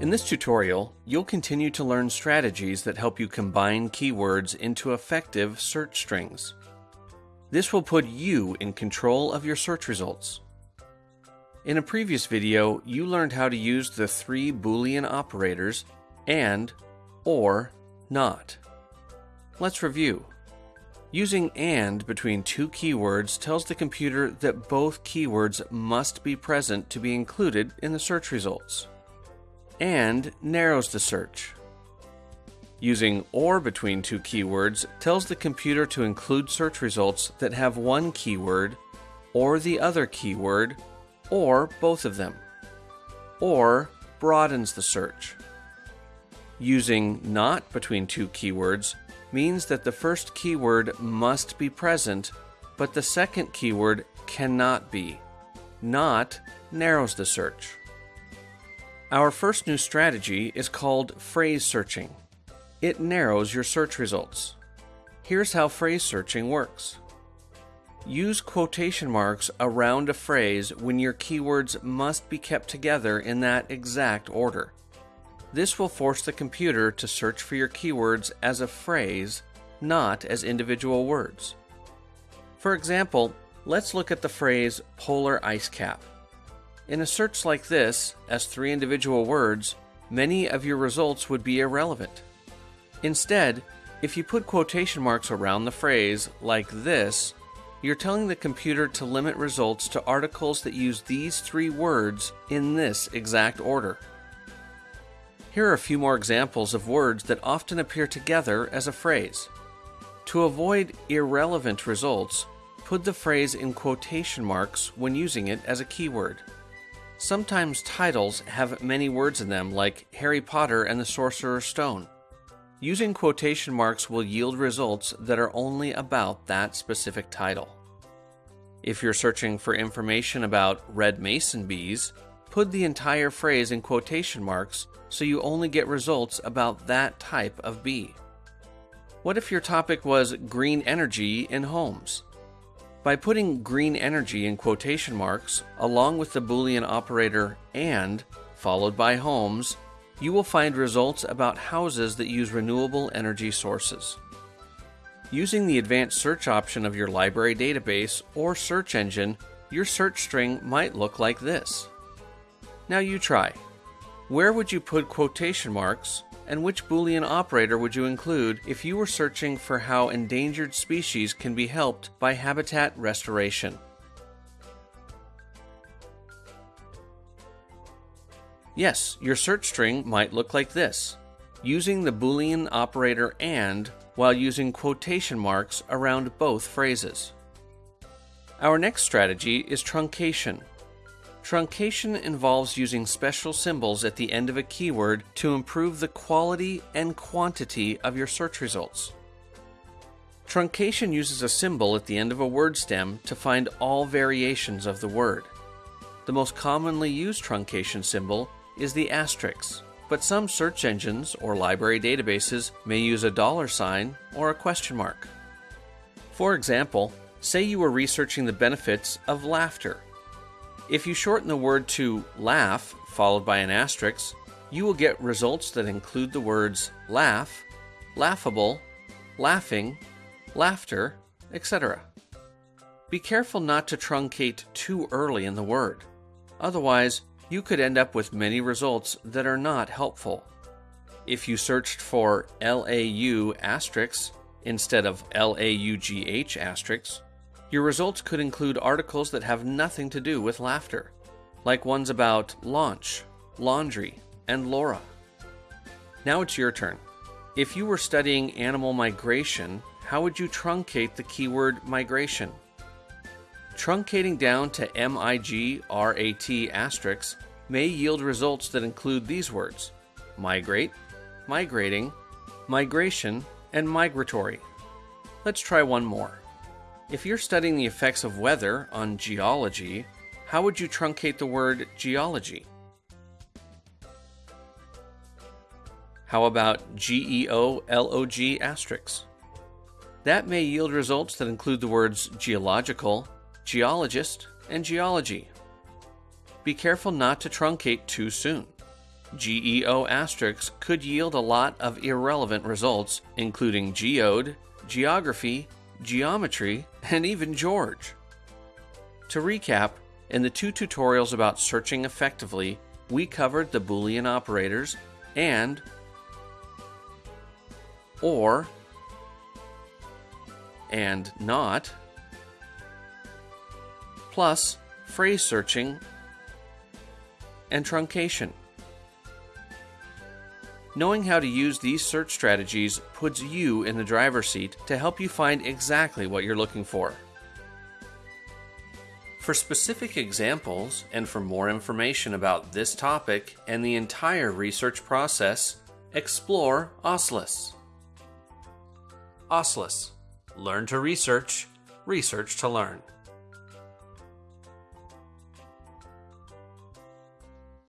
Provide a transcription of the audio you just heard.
In this tutorial, you'll continue to learn strategies that help you combine keywords into effective search strings. This will put you in control of your search results. In a previous video, you learned how to use the three Boolean operators AND, OR, NOT. Let's review. Using AND between two keywords tells the computer that both keywords must be present to be included in the search results. AND narrows the search. Using OR between two keywords tells the computer to include search results that have one keyword, or the other keyword, or both of them. OR broadens the search. Using NOT between two keywords means that the first keyword must be present, but the second keyword cannot be. Not narrows the search. Our first new strategy is called phrase searching. It narrows your search results. Here's how phrase searching works. Use quotation marks around a phrase when your keywords must be kept together in that exact order. This will force the computer to search for your keywords as a phrase, not as individual words. For example, let's look at the phrase polar ice cap. In a search like this, as three individual words, many of your results would be irrelevant. Instead, if you put quotation marks around the phrase, like this, you're telling the computer to limit results to articles that use these three words in this exact order. Here are a few more examples of words that often appear together as a phrase. To avoid irrelevant results, put the phrase in quotation marks when using it as a keyword. Sometimes titles have many words in them, like Harry Potter and the Sorcerer's Stone. Using quotation marks will yield results that are only about that specific title. If you're searching for information about red mason bees, put the entire phrase in quotation marks so you only get results about that type of bee. What if your topic was green energy in homes? By putting green energy in quotation marks, along with the Boolean operator AND, followed by homes, you will find results about houses that use renewable energy sources. Using the advanced search option of your library database or search engine, your search string might look like this. Now you try. Where would you put quotation marks, and which Boolean operator would you include if you were searching for how endangered species can be helped by habitat restoration? Yes, your search string might look like this, using the Boolean operator AND while using quotation marks around both phrases. Our next strategy is truncation. Truncation involves using special symbols at the end of a keyword to improve the quality and quantity of your search results. Truncation uses a symbol at the end of a word stem to find all variations of the word. The most commonly used truncation symbol is the asterisk, but some search engines or library databases may use a dollar sign or a question mark. For example, say you were researching the benefits of laughter if you shorten the word to laugh, followed by an asterisk, you will get results that include the words laugh, laughable, laughing, laughter, etc. Be careful not to truncate too early in the word. Otherwise, you could end up with many results that are not helpful. If you searched for LAU asterisk instead of LAUGH asterisk, your results could include articles that have nothing to do with laughter, like ones about launch, laundry, and Laura. Now it's your turn. If you were studying animal migration, how would you truncate the keyword migration? Truncating down to MIGRAT asterisk may yield results that include these words migrate, migrating, migration, and migratory. Let's try one more. If you're studying the effects of weather on geology, how would you truncate the word geology? How about GEOLOG asterisk? That may yield results that include the words geological, geologist, and geology. Be careful not to truncate too soon. GEO asterisks could yield a lot of irrelevant results, including geode, geography, geometry, and even George. To recap, in the two tutorials about searching effectively, we covered the Boolean operators and or and not, plus phrase searching and truncation. Knowing how to use these search strategies puts you in the driver's seat to help you find exactly what you're looking for. For specific examples and for more information about this topic and the entire research process, explore OSLIS. OSLIS Learn to research, research to learn.